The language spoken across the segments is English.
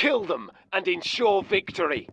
Kill them and ensure victory.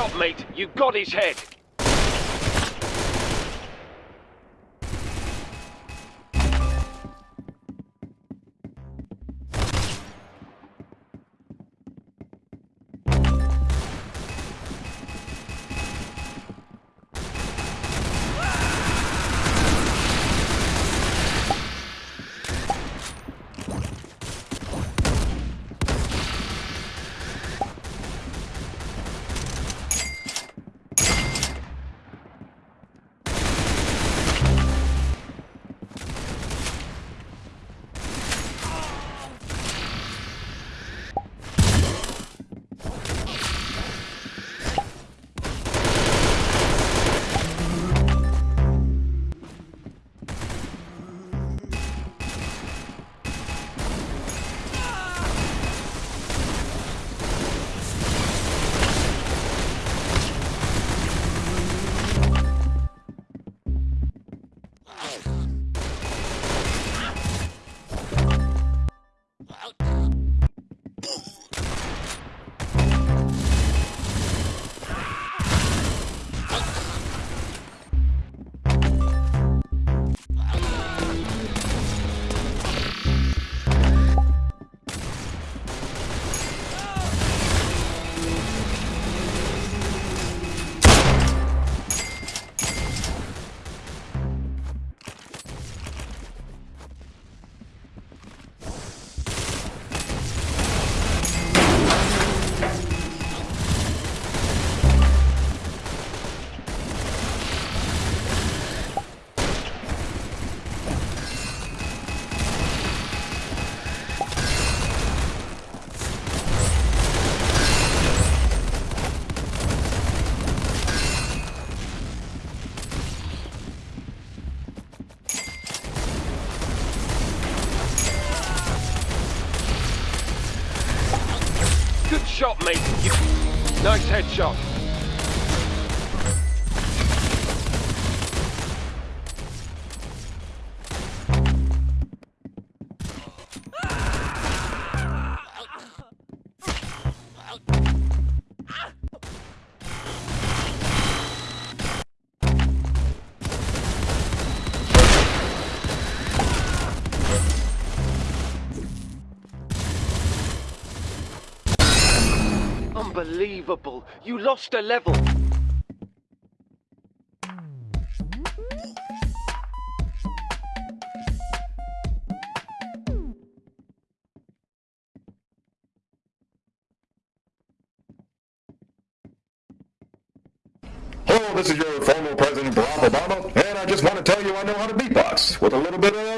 Shot, mate. You got his head. Shot, mate. Nice headshot. Unbelievable. You lost a level. Hello, this is your former President Barack Obama, and I just want to tell you I know how to beatbox with a little bit of.